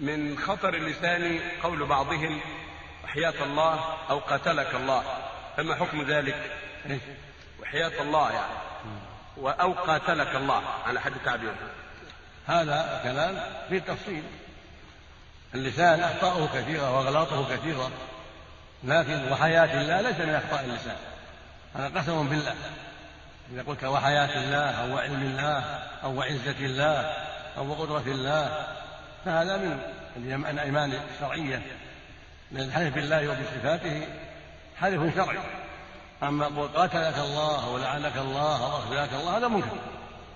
من خطر اللسان قول بعضهم وحياة الله أو قتلك الله فما حكم ذلك؟ وحياة الله يعني. أو قاتلك الله على حد تعبيره. هذا كلام فيه تفصيل. اللسان أخطاؤه كثيرة وأغلاطه كثيرة لكن وحياة الله ليس من أخطاء اللسان. هذا قسم بالله. إذا قلت وحياة الله أو علم الله أو عزة الله أو قدرة الله فهذا من الأيمان الشرعية. لأن الحلف بالله وبصفاته حلف شرعي. أما قل قاتلك الله أو لعنك الله أو أخزاك الله هذا منكر.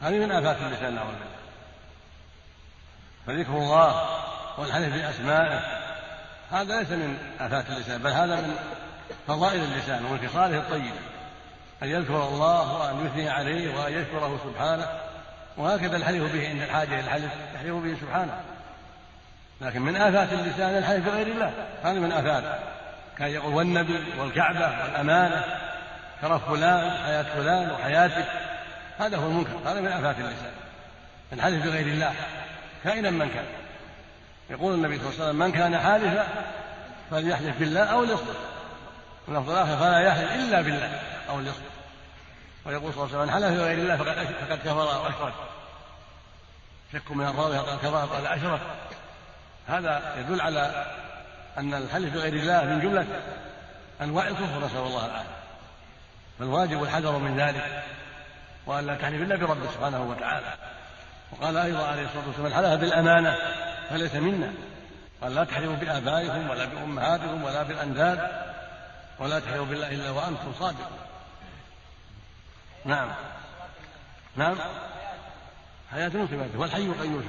هذه من آفات اللسان نعوذ بالله. فذكر الله والحلف بأسمائه هذا ليس من آفات اللسان بل هذا من فضائل اللسان ومن خصاله الطيبة أن يذكر الله وأن يثني عليه وأن يشكره سبحانه. وهكذا الحلف به عند الحاجة إلى الحلف يحلف به سبحانه. لكن من آفات اللسان الحلف بغير الله هذا من آفات. كان يقول والنبي والكعبة والأمانة شرف فلان حياة فلان وحياتك. هذا هو المنكر هذا من آفات اللسان. الحلف بغير الله كائنا من كان. يقول النبي صلى الله عليه وسلم من كان حالفا فليحلف بالله أو ليصدق واللفظ الآخر فلا يحلف إلا بالله أو ليصدق ويقول صلى الله عليه وسلم من حلف بغير الله فقد فقد كفر وأشرك. شك من الراوي قال كفر قال أشرك هذا يدل على أن الحلف بغير الله من جملة أنواع الكفر نسأل الله العافية. فالواجب الحذر من ذلك وأن لا تحلف إلا برب سبحانه وتعالى. وقال أيضا عليه الصلاة والسلام من حلف بالأمانة فليس منا. قال لا تحلفوا بآبائكم ولا بأمهاتكم ولا بالأنداد ولا تحلفوا بالله إلا وأنتم صادقون. نعم. نعم. حياة صفاته والحي القيوم